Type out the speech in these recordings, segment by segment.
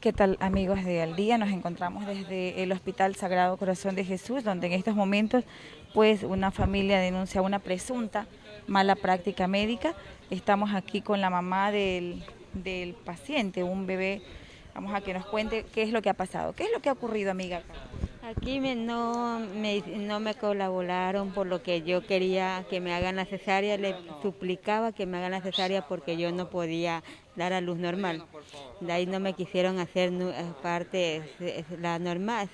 ¿Qué tal amigos de Al Día? Nos encontramos desde el Hospital Sagrado Corazón de Jesús, donde en estos momentos pues una familia denuncia una presunta mala práctica médica. Estamos aquí con la mamá del, del paciente, un bebé. Vamos a que nos cuente qué es lo que ha pasado. ¿Qué es lo que ha ocurrido, amiga? Aquí me, no, me, no me colaboraron por lo que yo quería que me hagan la cesárea, le suplicaba que me hagan la cesárea porque yo no podía dar a luz normal. De ahí no me quisieron hacer parte la normal,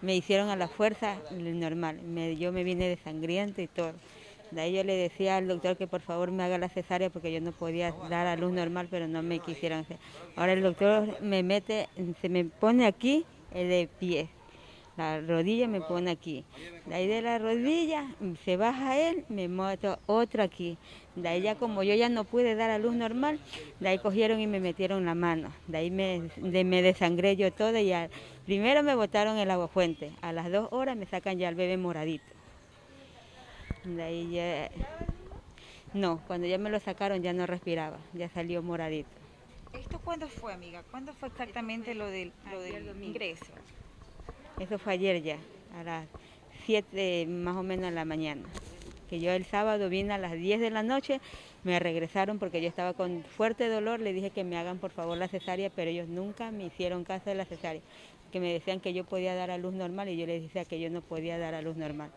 me hicieron a la fuerza normal. yo me vine de sangriento y todo. De ahí yo le decía al doctor que por favor me haga la cesárea porque yo no podía dar a luz normal, pero no me quisieron hacer. Ahora el doctor me mete, se me pone aquí el de pie la rodilla me pone aquí. De ahí de la rodilla se baja él, me meto otro aquí. De ahí ya como yo ya no pude dar a luz normal, de ahí cogieron y me metieron la mano. De ahí me, me desangré yo todo y primero me botaron el agua fuente. A las dos horas me sacan ya el bebé moradito. De ahí ya... No, cuando ya me lo sacaron ya no respiraba, ya salió moradito. ¿Esto cuándo fue, amiga? ¿Cuándo fue exactamente lo del, lo del ingreso? Eso fue ayer ya, a las 7 más o menos de la mañana. Que yo el sábado vine a las 10 de la noche, me regresaron porque yo estaba con fuerte dolor, le dije que me hagan por favor la cesárea, pero ellos nunca me hicieron caso de la cesárea, que me decían que yo podía dar a luz normal y yo les decía que yo no podía dar a luz normal.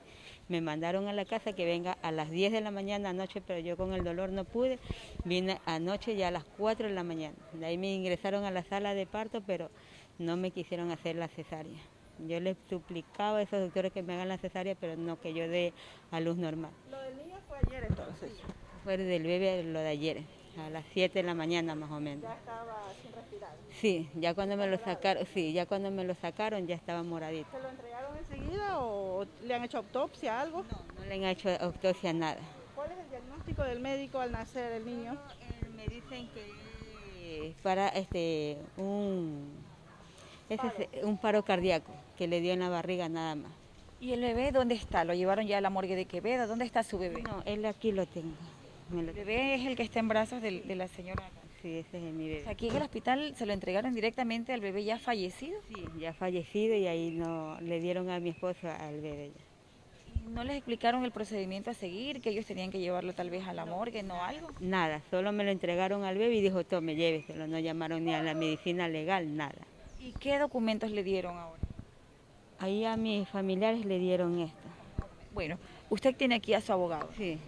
Me mandaron a la casa que venga a las 10 de la mañana anoche, pero yo con el dolor no pude. Vine anoche ya a las 4 de la mañana. De ahí me ingresaron a la sala de parto, pero no me quisieron hacer la cesárea. Yo les suplicaba a esos doctores que me hagan la cesárea, pero no que yo dé a luz normal. ¿Lo del niño fue ayer entonces? Fue del bebé lo de ayer, a las 7 de la mañana más o menos. ¿Ya estaba sin respirar? Sí, ya cuando me lo sacaron, sí, ya cuando me lo sacaron ya estaba moradito. ¿Se lo entregaron enseguida o le han hecho autopsia algo? No, no le han hecho autopsia nada. ¿Cuál es el diagnóstico del médico al nacer el niño? me dicen que para este un ese es un paro cardíaco que le dio en la barriga nada más. ¿Y el bebé dónde está? ¿Lo llevaron ya a la morgue de Quevedo? ¿Dónde está su bebé? No, él aquí lo tengo. ¿El bebé es el que está en brazos de, la señora? Sí, ese es mi bebé. ¿Aquí en el hospital se lo entregaron directamente al bebé ya fallecido? Sí, ya fallecido y ahí no le dieron a mi esposo al bebé ¿No les explicaron el procedimiento a seguir, que ellos tenían que llevarlo tal vez a la morgue, no algo? Nada, solo me lo entregaron al bebé y dijo, tome, lléveselo, no llamaron ni a la medicina legal, nada. ¿Y qué documentos le dieron ahora? Ahí a mis familiares le dieron esto. Bueno, usted tiene aquí a su abogado. Sí.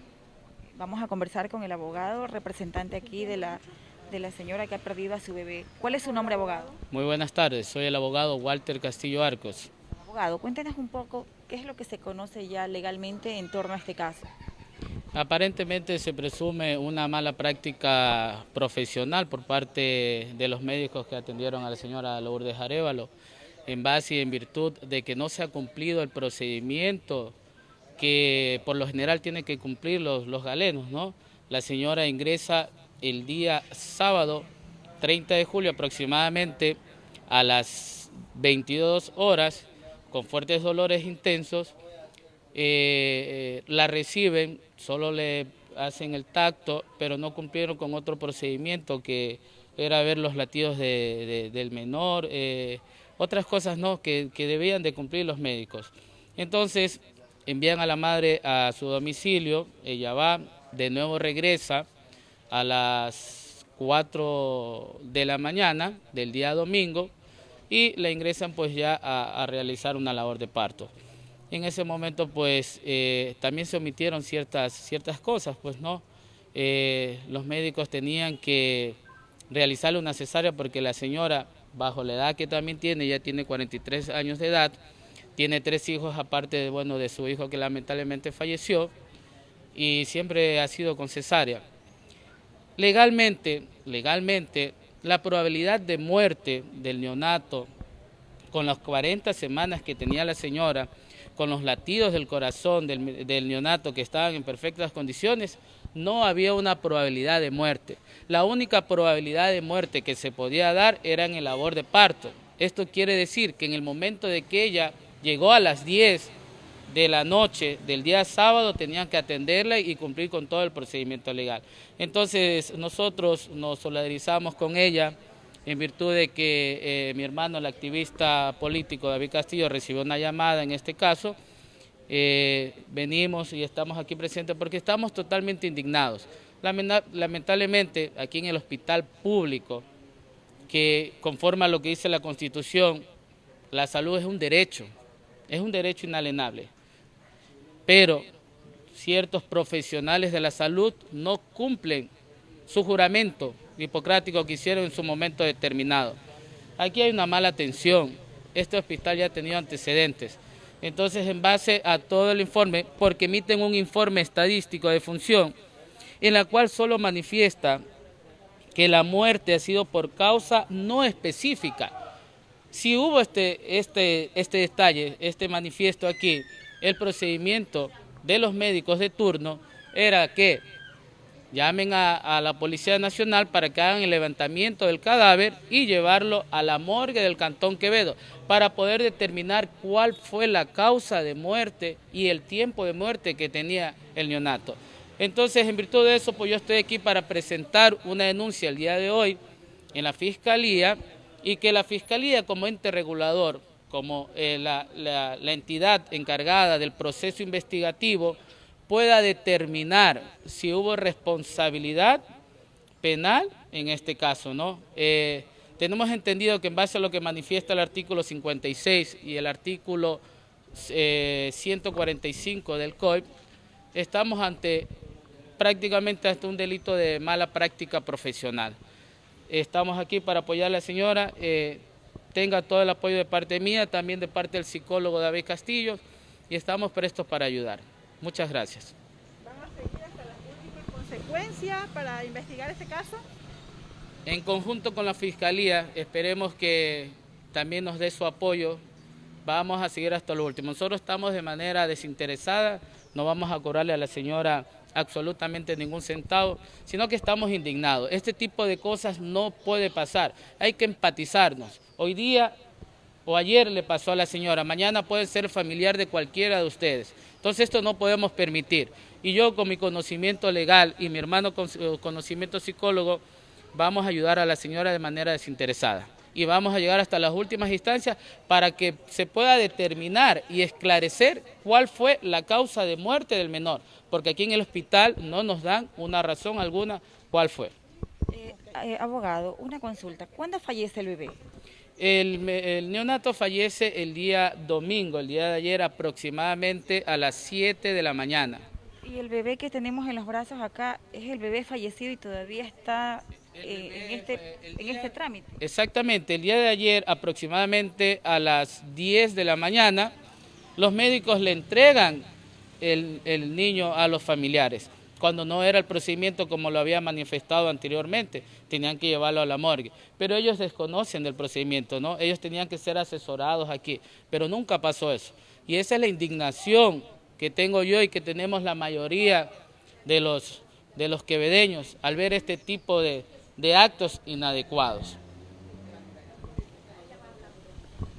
Vamos a conversar con el abogado, representante aquí de la, de la señora que ha perdido a su bebé. ¿Cuál es su nombre, abogado? Muy buenas tardes, soy el abogado Walter Castillo Arcos. Abogado, cuéntenos un poco qué es lo que se conoce ya legalmente en torno a este caso. Aparentemente se presume una mala práctica profesional por parte de los médicos que atendieron a la señora Lourdes Arevalo, en base y en virtud de que no se ha cumplido el procedimiento que por lo general tienen que cumplir los, galenos. ¿no? La señora ingresa el día sábado 30 de julio aproximadamente a las 22 horas con fuertes dolores intensos eh, la reciben, solo le hacen el tacto, pero no cumplieron con otro procedimiento que era ver los latidos del menor, eh, otras cosas no que, debían de cumplir los médicos. Entonces envían a la madre a su domicilio, ella va, de nuevo regresa a las 4 de la mañana del día domingo y la ingresan pues ya a realizar una labor de parto en ese momento pues eh, también se omitieron ciertas, ciertas cosas, pues no, eh, los médicos tenían que realizarle una cesárea porque la señora, bajo la edad que también tiene, ya tiene 43 años de edad, tiene tres hijos aparte de, bueno, de su hijo que lamentablemente falleció y siempre ha sido con cesárea. Legalmente, legalmente, la probabilidad de muerte del neonato con las 40 semanas que tenía la señora con los latidos del corazón del, neonato que estaban en perfectas condiciones, no había una probabilidad de muerte. La única probabilidad de muerte que se podía dar era en el labor de parto. Esto quiere decir que en el momento de que ella llegó a las 10 de la noche del día sábado tenían que atenderla y cumplir con todo el procedimiento legal. Entonces nosotros nos solidarizamos con ella en virtud de que eh, mi hermano, el activista político David Castillo, recibió una llamada en este caso, eh, venimos y estamos aquí presentes porque estamos totalmente indignados. Lamentablemente, aquí en el hospital público, que conforme a lo que dice la Constitución, la salud es un derecho, es un derecho inalienable. Pero ciertos profesionales de la salud no cumplen su juramento hipocrático que hicieron en su momento determinado. Aquí hay una mala atención, este hospital ya ha tenido antecedentes. Entonces, en base a todo el informe, porque emiten un informe estadístico de función, en la cual solo manifiesta que la muerte ha sido por causa no específica. Si hubo este, este, este detalle, este manifiesto aquí, el procedimiento de los médicos de turno era que llamen a, la Policía Nacional para que hagan el levantamiento del cadáver y llevarlo a la morgue del Cantón Quevedo para poder determinar cuál fue la causa de muerte y el tiempo de muerte que tenía el neonato. Entonces, en virtud de eso, pues yo estoy aquí para presentar una denuncia el día de hoy en la Fiscalía y que la Fiscalía como ente regulador, como eh, la entidad encargada del proceso investigativo, pueda determinar si hubo responsabilidad penal en este caso, ¿no? Eh, tenemos entendido que en base a lo que manifiesta el artículo 56 y el artículo 145 eh, del COIP, estamos ante prácticamente hasta un delito de mala práctica profesional. Estamos aquí para apoyar a la señora, eh, tenga todo el apoyo de parte mía, también de parte del psicólogo David Castillo, y estamos prestos para ayudar. Muchas gracias. ¿Van a seguir hasta las últimas consecuencias para investigar este caso? En conjunto con la Fiscalía, esperemos que también nos dé su apoyo. Vamos a seguir hasta lo último. Nosotros estamos de manera desinteresada, no vamos a cobrarle a la señora absolutamente ningún centavo, sino que estamos indignados. Este tipo de cosas no puede pasar. Hay que empatizarnos. Hoy día o ayer le pasó a la señora, mañana puede ser familiar de cualquiera de ustedes. Entonces esto no podemos permitir. Y yo con mi conocimiento legal y mi hermano con eh, conocimiento psicólogo, vamos a ayudar a la señora de manera desinteresada. Y vamos a llegar hasta las últimas instancias para que se pueda determinar y esclarecer cuál fue la causa de muerte del menor. Porque aquí en el hospital no nos dan una razón alguna cuál fue. Eh, eh, abogado, una consulta. ¿Cuándo fallece el bebé? El, neonato fallece el día domingo, el día de ayer aproximadamente a las 7 de la mañana. Y el bebé que tenemos en los brazos acá es el bebé fallecido y todavía está eh, en, este, en este trámite. Exactamente, el día de ayer aproximadamente a las 10 de la mañana los médicos le entregan el niño a los familiares cuando no era el procedimiento como lo había manifestado anteriormente, tenían que llevarlo a la morgue. Pero ellos desconocen del procedimiento, ¿no? Ellos tenían que ser asesorados aquí, pero nunca pasó eso. Y esa es la indignación que tengo yo y que tenemos la mayoría de los, de los quevedeños al ver este tipo de, de actos inadecuados.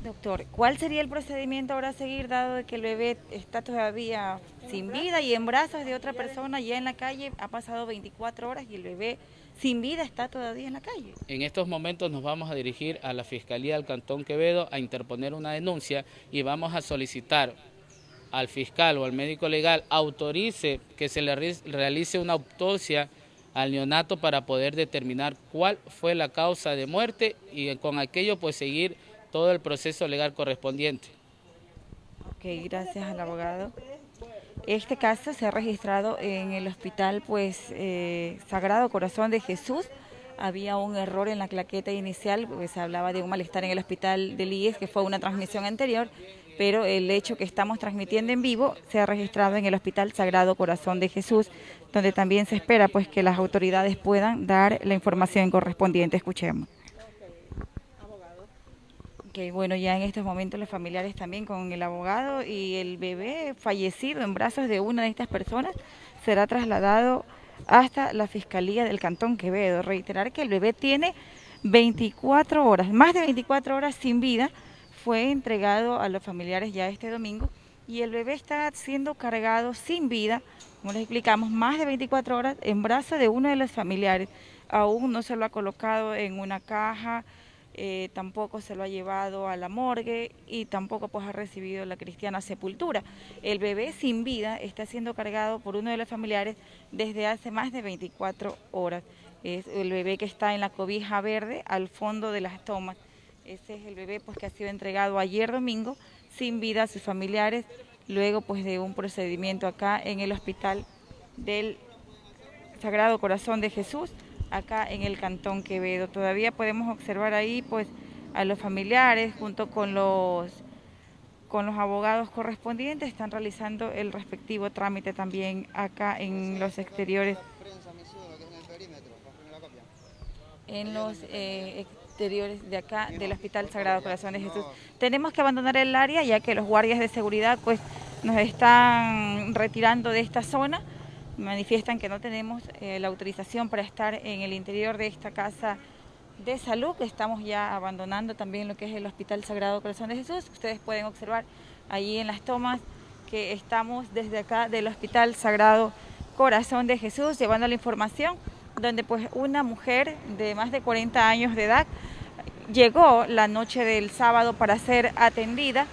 Doctor, ¿cuál sería el procedimiento ahora a seguir dado que el bebé está todavía sin vida y en brazos de otra persona ya en la calle? Ha pasado 24 horas y el bebé sin vida está todavía en la calle. En estos momentos nos vamos a dirigir a la Fiscalía del Cantón Quevedo a interponer una denuncia y vamos a solicitar al fiscal o al médico legal autorice que se le realice una autopsia al neonato para poder determinar cuál fue la causa de muerte y con aquello pues seguir todo el proceso legal correspondiente. Ok, gracias al abogado. Este caso se ha registrado en el hospital pues eh, Sagrado Corazón de Jesús. Había un error en la claqueta inicial, pues se hablaba de un malestar en el hospital de IES, que fue una transmisión anterior, pero el hecho que estamos transmitiendo en vivo se ha registrado en el Hospital Sagrado Corazón de Jesús, donde también se espera pues que las autoridades puedan dar la información correspondiente. Escuchemos que bueno, ya en estos momentos los familiares también con el abogado y el bebé fallecido en brazos de una de estas personas será trasladado hasta la Fiscalía del Cantón Quevedo. Reiterar que el bebé tiene 24 horas, más de 24 horas sin vida, fue entregado a los familiares ya este domingo y el bebé está siendo cargado sin vida, como les explicamos, más de 24 horas en brazos de uno de los familiares. aún no se lo ha colocado en una caja, eh, tampoco se lo ha llevado a la morgue y tampoco pues ha recibido la cristiana sepultura. El bebé sin vida está siendo cargado por uno de los familiares desde hace más de 24 horas. Es el bebé que está en la cobija verde al fondo de las tomas. Ese es el bebé pues que ha sido entregado ayer domingo sin vida a sus familiares luego pues de un procedimiento acá en el hospital del Sagrado Corazón de Jesús acá en el Cantón Quevedo. Todavía podemos observar ahí pues a los familiares junto con los con los abogados correspondientes están realizando el respectivo trámite también acá en los exteriores en los eh, exteriores de acá del Hospital Sagrado Corazón de Jesús. Tenemos que abandonar el área ya que los guardias de seguridad pues nos están retirando de esta zona manifiestan que no tenemos eh, la autorización para estar en el interior de esta casa de salud, que estamos ya abandonando también lo que es el Hospital Sagrado Corazón de Jesús. Ustedes pueden observar ahí en las tomas que estamos desde acá del Hospital Sagrado Corazón de Jesús llevando la información donde pues una mujer de más de 40 años de edad llegó la noche del sábado para ser atendida,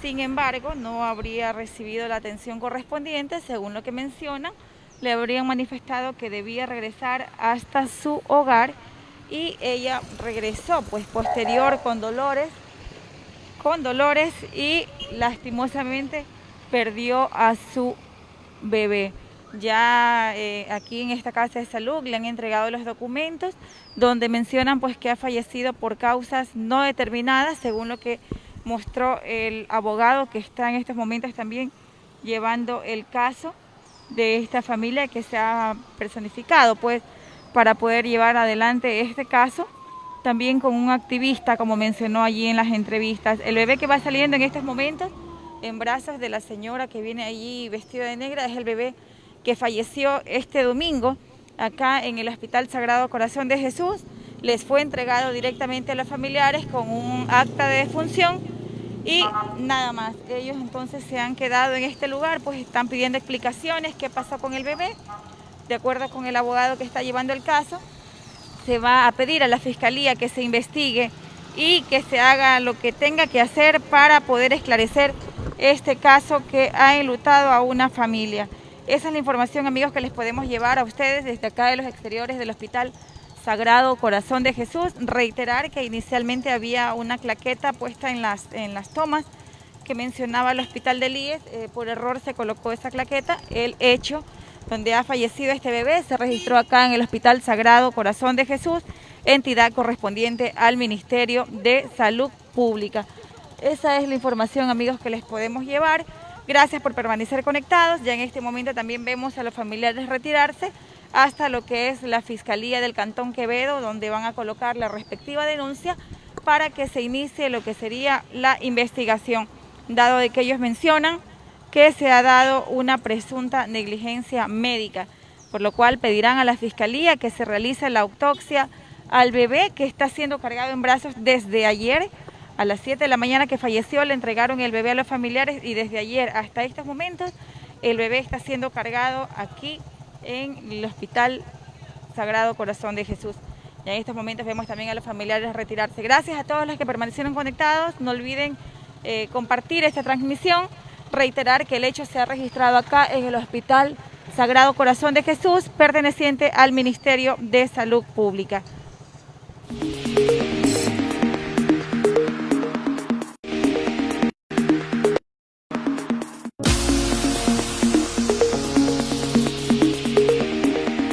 sin embargo no habría recibido la atención correspondiente según lo que mencionan le habrían manifestado que debía regresar hasta su hogar y ella regresó pues posterior con dolores, con dolores y lastimosamente perdió a su bebé. Ya eh, aquí en esta casa de salud le han entregado los documentos donde mencionan pues que ha fallecido por causas no determinadas según lo que mostró el abogado que está en estos momentos también llevando el caso de esta familia que se ha personificado, pues para poder llevar adelante este caso, también con un activista, como mencionó allí en las entrevistas. El bebé que va saliendo en estos momentos en brazos de la señora que viene allí vestida de negra es el bebé que falleció este domingo acá en el Hospital Sagrado Corazón de Jesús. Les fue entregado directamente a los familiares con un acta de defunción y nada más. Ellos entonces se han quedado en este lugar, pues están pidiendo explicaciones, qué pasó con el bebé. De acuerdo con el abogado que está llevando el caso, se va a pedir a la fiscalía que se investigue y que se haga lo que tenga que hacer para poder esclarecer este caso que ha enlutado a una familia. Esa es la información, amigos, que les podemos llevar a ustedes desde acá de los exteriores del hospital Sagrado Corazón de Jesús. Reiterar que inicialmente había una claqueta puesta en las, en las tomas que mencionaba el hospital de Líes. Eh, por error se colocó esa claqueta. El hecho donde ha fallecido este bebé se registró acá en el Hospital Sagrado Corazón de Jesús, entidad correspondiente al Ministerio de Salud Pública. Esa es la información, amigos, que les podemos llevar. Gracias por permanecer conectados. Ya en este momento también vemos a los familiares retirarse hasta lo que es la Fiscalía del Cantón Quevedo, donde van a colocar la respectiva denuncia para que se inicie lo que sería la investigación, dado de que ellos mencionan que se ha dado una presunta negligencia médica, por lo cual pedirán a la Fiscalía que se realice la autopsia al bebé que está siendo cargado en brazos desde ayer, a las 7 de la mañana que falleció, le entregaron el bebé a los familiares y desde ayer hasta estos momentos el bebé está siendo cargado aquí en el Hospital Sagrado Corazón de Jesús. Y en estos momentos vemos también a los familiares retirarse. Gracias a todos los que permanecieron conectados. No olviden eh, compartir esta transmisión. Reiterar que el hecho se ha registrado acá en el Hospital Sagrado Corazón de Jesús, perteneciente al Ministerio de Salud Pública.